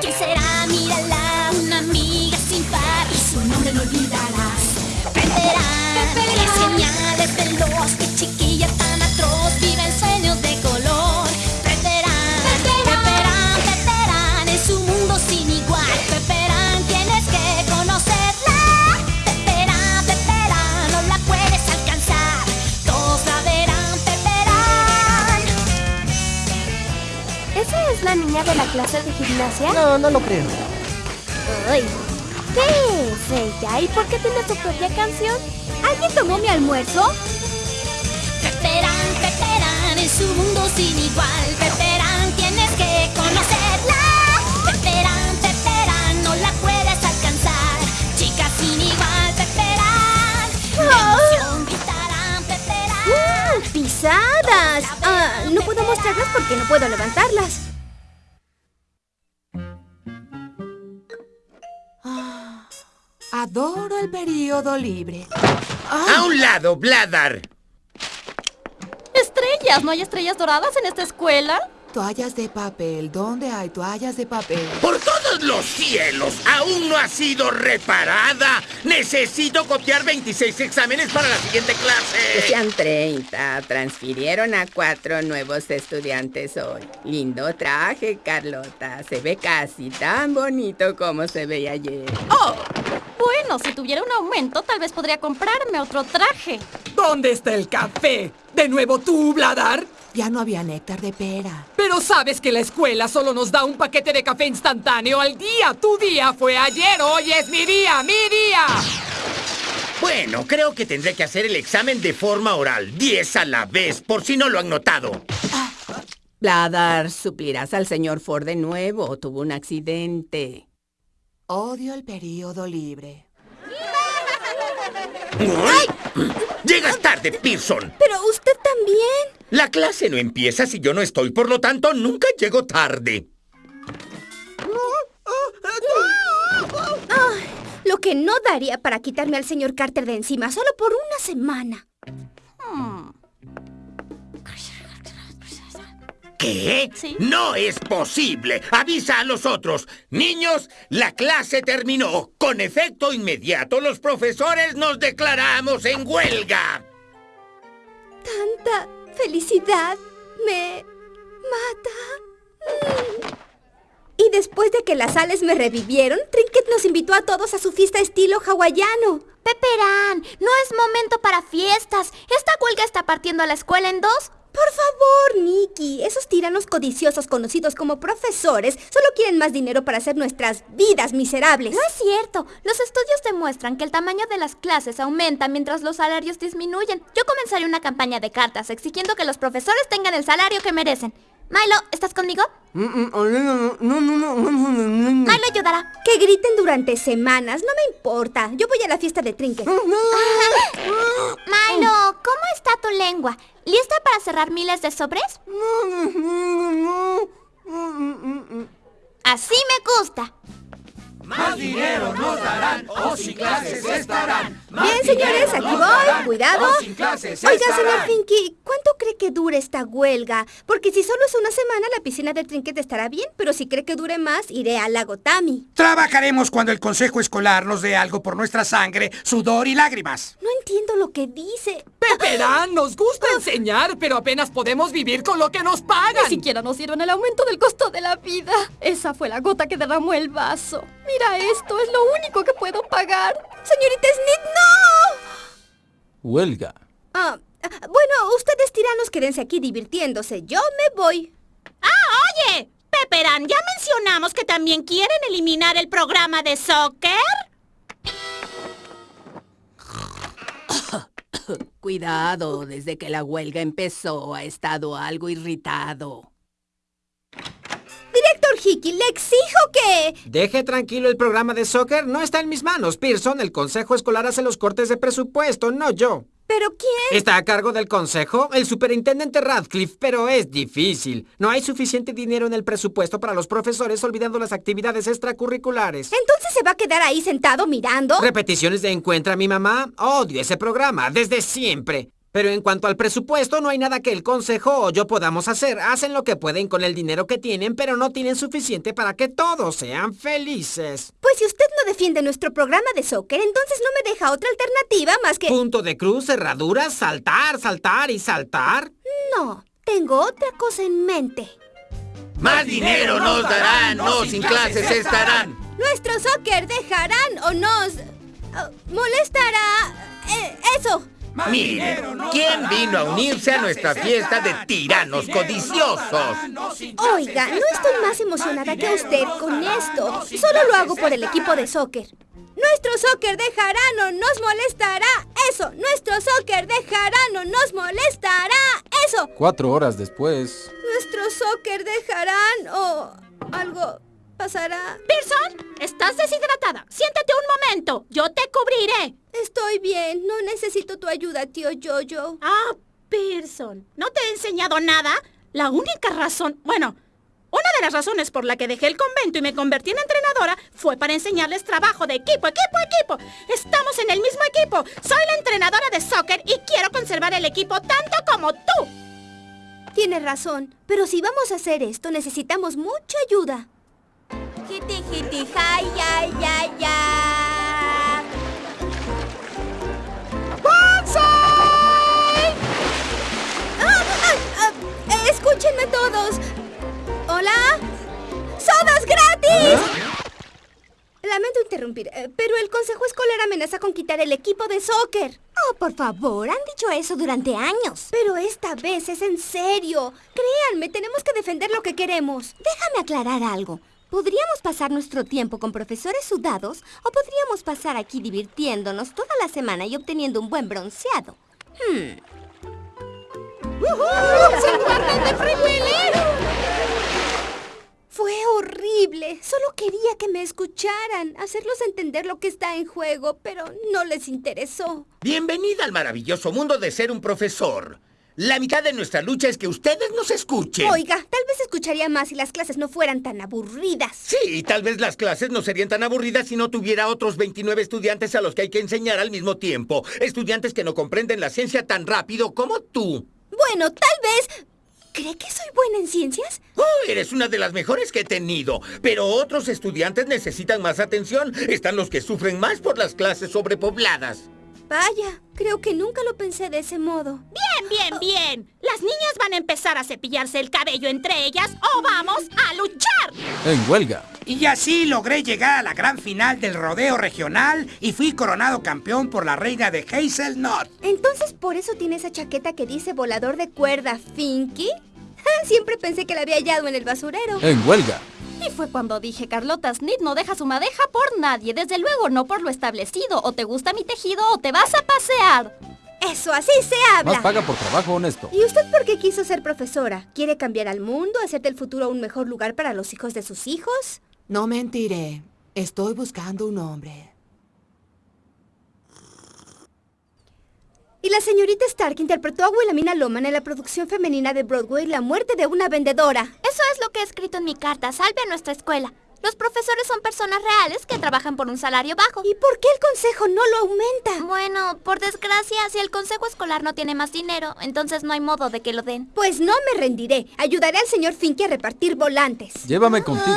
¿Quién será? De la clase de gimnasia? No, no lo creo. Ay, ¿Qué es ella? ¿Y por qué tiene su propia canción? ¿Alguien tomó mi almuerzo? Peperán, Peperán, es un mundo sin igual. Peperán, tienes que conocerla. Peperán, Peperán, no la puedes alcanzar. Chica sin igual, Peperán. De emoción gritarán, Peperán. ¡Uh! ¡Pisadas! Ah, no puedo mostrarlas porque no puedo levantarlas. Adoro el periodo libre. ¡A un lado, Bladar! Estrellas, ¿no hay estrellas doradas en esta escuela? Toallas de papel. ¿Dónde hay toallas de papel? ¡Por todos los cielos! ¡Aún no ha sido reparada! ¡Necesito copiar 26 exámenes para la siguiente clase! Sean 30. Transfirieron a cuatro nuevos estudiantes hoy. Lindo traje, Carlota. Se ve casi tan bonito como se veía ayer. Oh, bueno, si tuviera un aumento, tal vez podría comprarme otro traje. ¿Dónde está el café? ¿De nuevo tú, Bladar? Ya no había néctar de pera. Pero sabes que la escuela solo nos da un paquete de café instantáneo al día. Tu día fue ayer, hoy es mi día, mi día. Bueno, creo que tendré que hacer el examen de forma oral. 10 a la vez, por si no lo han notado. Bladar, suplirás al señor Ford de nuevo. Tuvo un accidente. Odio el periodo libre. ¡Ay! Llegas tarde, Pearson. Pero usted también. La clase no empieza si yo no estoy, por lo tanto, nunca llego tarde. Ay, lo que no daría para quitarme al señor Carter de encima solo por una semana. ¿Qué? Sí. No es posible. Avisa a los otros. Niños, la clase terminó. Con efecto inmediato, los profesores nos declaramos en huelga. Tanta felicidad me mata. Y después de que las sales me revivieron, Trinket nos invitó a todos a su fiesta estilo hawaiano. Peperán, no es momento para fiestas. Esta huelga está partiendo a la escuela en dos. Por favor, Nikki, esos tiranos codiciosos conocidos como profesores solo quieren más dinero para hacer nuestras vidas miserables. No es cierto. Los estudios demuestran que el tamaño de las clases aumenta mientras los salarios disminuyen. Yo comenzaré una campaña de cartas exigiendo que los profesores tengan el salario que merecen. Milo, ¿estás conmigo? Milo ayudará. Que griten durante semanas, no me importa. Yo voy a la fiesta de Trinket. Milo, ¿cómo está tu lengua? ¿Lista para cerrar miles de sobres? Así me gusta. Más dinero nos darán o sin clases estarán. Bien, señores, aquí voy. Cuidado. sin clases Oiga, señor Finky, ¿cuánto cree que dure esta huelga? Porque si solo es una semana, la piscina de Trinket estará bien, pero si cree que dure más, iré al lago Tami. Trabajaremos cuando el consejo escolar nos dé algo por nuestra sangre, sudor y lágrimas. No entiendo lo que dice. Peperán, nos gusta enseñar, pero apenas podemos vivir con lo que nos pagan. Ni siquiera nos dieron el aumento del costo de la vida. Esa fue la gota que derramó el vaso. Mira esto, es lo único que puedo pagar. Señorita Snit, no. Huelga. Ah, ah, bueno, ustedes tiranos quédense aquí divirtiéndose. Yo me voy. ¡Ah, oye! Peperán, ¿ya mencionamos que también quieren eliminar el programa de soccer? Cuidado, desde que la huelga empezó ha estado algo irritado. Director Hickey, le exijo que... Deje tranquilo el programa de soccer, no está en mis manos, Pearson. El consejo escolar hace los cortes de presupuesto, no yo. ¿Pero quién? ¿Está a cargo del consejo? El superintendente Radcliffe, pero es difícil. No hay suficiente dinero en el presupuesto para los profesores olvidando las actividades extracurriculares. ¿Entonces se va a quedar ahí sentado mirando? ¿Repeticiones de Encuentra a mi mamá? Odio ese programa, desde siempre. Pero en cuanto al presupuesto, no hay nada que el consejo o yo podamos hacer. Hacen lo que pueden con el dinero que tienen, pero no tienen suficiente para que todos sean felices. Pues si usted no defiende nuestro programa de soccer, entonces no me deja otra alternativa más que... Punto de cruz, cerraduras, saltar, saltar y saltar. No, tengo otra cosa en mente. Más dinero nos darán, no sin clases estarán. Nuestro soccer dejarán o nos... ah, molestará... eh, eso. Mire, ¿quién vino a unirse a nuestra fiesta de tiranos codiciosos? Oiga, no estoy más emocionada que usted con esto. Solo lo hago por el equipo de soccer. Nuestro soccer dejarán o nos molestará. Eso. Nuestro soccer dejarán o nos molestará. Eso. Cuatro horas después. Nuestro soccer dejarán o algo pasará. Pearson, estás deshidratada. Siéntate un momento. Yo te cubriré. Estoy bien. No necesito tu ayuda, tío Jojo. Ah, Pearson, ¿no te he enseñado nada? La única razón, bueno, una de las razones por la que dejé el convento y me convertí en entrenadora fue para enseñarles trabajo de equipo, equipo, equipo. Estamos en el mismo equipo. Soy la entrenadora de soccer y quiero conservar el equipo tanto como tú. Tienes razón. Pero si vamos a hacer esto, necesitamos mucha ayuda. Ya. ¡Escúchenme todos! ¿Hola? ¡Sodas gratis! Lamento interrumpir, eh, pero el consejo escolar amenaza con quitar el equipo de soccer. Oh, por favor, han dicho eso durante años. Pero esta vez es en serio. Créanme, tenemos que defender lo que queremos. Déjame aclarar algo. Podríamos pasar nuestro tiempo con profesores sudados o podríamos pasar aquí divirtiéndonos toda la semana y obteniendo un buen bronceado. Hmm. Fue horrible. Solo quería que me escucharan, hacerlos entender lo que está en juego, pero no les interesó. Bienvenida al maravilloso mundo de ser un profesor. La mitad de nuestra lucha es que ustedes nos escuchen. Oiga, tal vez escucharía más si las clases no fueran tan aburridas. Sí, tal vez las clases no serían tan aburridas si no tuviera otros 29 estudiantes a los que hay que enseñar al mismo tiempo. Estudiantes que no comprenden la ciencia tan rápido como tú. Bueno, tal vez... ¿Cree que soy buena en ciencias? Oh, eres una de las mejores que he tenido. Pero otros estudiantes necesitan más atención. Están los que sufren más por las clases sobrepobladas. Vaya, creo que nunca lo pensé de ese modo. Bien, bien, bien. Las niñas van a empezar a cepillarse el cabello entre ellas o vamos a luchar. En huelga. Y así logré llegar a la gran final del rodeo regional y fui coronado campeón por la reina de Hazelnut. Entonces, ¿por eso tiene esa chaqueta que dice volador de cuerda, Finky? Siempre pensé que la había hallado en el basurero. En huelga. Y fue cuando dije, Carlota Snit no deja su madeja por nadie, desde luego no por lo establecido. O te gusta mi tejido o te vas a pasear. Eso, así se habla. Más paga por trabajo honesto. ¿Y usted por qué quiso ser profesora? ¿Quiere cambiar al mundo, hacer del futuro un mejor lugar para los hijos de sus hijos? No mentiré. Estoy buscando un hombre. Y la señorita Stark interpretó a Wilhelmina Loman en la producción femenina de Broadway La muerte de una vendedora. Eso es lo que he escrito en mi carta. Salve a nuestra escuela. Los profesores son personas reales que trabajan por un salario bajo. ¿Y por qué el consejo no lo aumenta? Bueno, por desgracia, si el consejo escolar no tiene más dinero, entonces no hay modo de que lo den. Pues no me rendiré. Ayudaré al señor Finky a repartir volantes. Llévame contigo.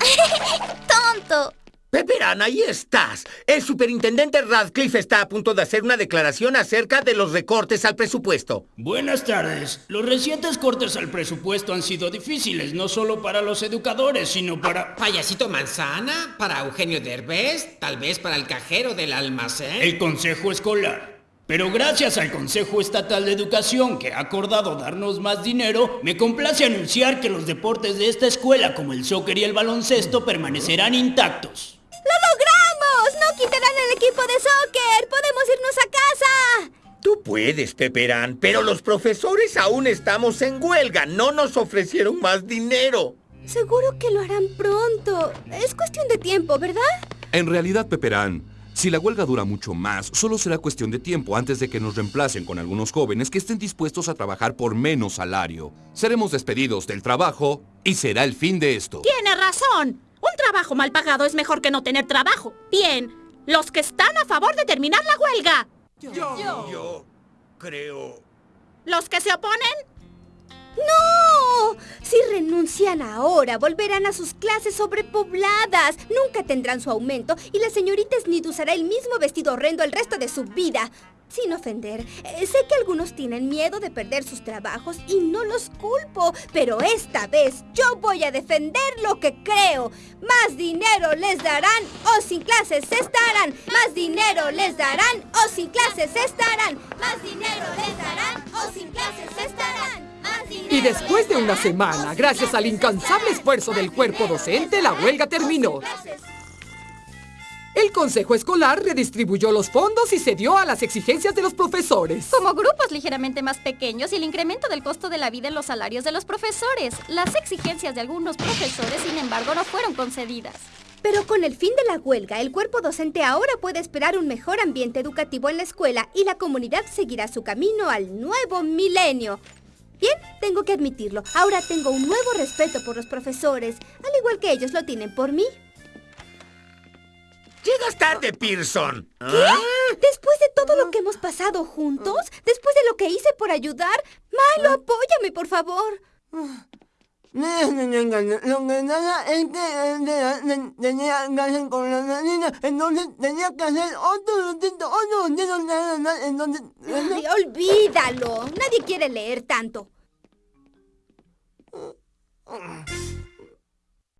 ¡Tonto! Pepperán, ahí estás. El superintendente Radcliffe está a punto de hacer una declaración acerca de los recortes al presupuesto. Buenas tardes. Los recientes cortes al presupuesto han sido difíciles, no solo para los educadores, sino para... Payasito Manzana, para Eugenio Derbez, tal vez para el cajero del almacén. El Consejo Escolar. Pero gracias al Consejo Estatal de Educación, que ha acordado darnos más dinero, me complace anunciar que los deportes de esta escuela, como el soccer y el baloncesto, permanecerán intactos. ¡Lo logramos! ¡No quitarán el equipo de soccer! ¡Podemos irnos a casa! Tú puedes, Pepperán, pero los profesores aún estamos en huelga. No nos ofrecieron más dinero. Seguro que lo harán pronto. Es cuestión de tiempo, ¿verdad? En realidad, Pepperán, si la huelga dura mucho más, solo será cuestión de tiempo antes de que nos reemplacen con algunos jóvenes que estén dispuestos a trabajar por menos salario. Seremos despedidos del trabajo y será el fin de esto. Tiene razón. Trabajo mal pagado es mejor que no tener trabajo. Bien, los que están a favor de terminar la huelga. Yo. Yo creo... ¿Los que se oponen? ¡No! Si renuncian ahora, volverán a sus clases sobrepobladas. Nunca tendrán su aumento y la señorita Snid usará el mismo vestido horrendo el resto de su vida. Sin ofender, eh, sé que algunos tienen miedo de perder sus trabajos y no los culpo, pero esta vez yo voy a defender lo que creo. Más dinero les darán o sin clases estarán. Más dinero les darán o sin clases estarán. Más dinero les darán o sin clases estarán. Y después de una semana, gracias al incansable esfuerzo del cuerpo docente, la huelga terminó. El consejo escolar redistribuyó los fondos y cedió a las exigencias de los profesores. Como grupos ligeramente más pequeños y el incremento del costo de la vida en los salarios de los profesores. Las exigencias de algunos profesores, sin embargo, no fueron concedidas. Pero con el fin de la huelga, el cuerpo docente ahora puede esperar un mejor ambiente educativo en la escuela y la comunidad seguirá su camino al nuevo milenio. Bien, tengo que admitirlo. Ahora tengo un nuevo respeto por los profesores, al igual que ellos lo tienen por mí. Llegas tarde, Pearson. ¿Qué? ¿Ah? Después de todo lo que hemos pasado juntos, después de lo que hice por ayudar, Milo, apóyame, por favor. Lo que nada es que tenía que hacer con la niña, entonces tenía que hacer otro distinto, otro distinto, entonces... Ay, olvídalo. Nadie quiere leer tanto.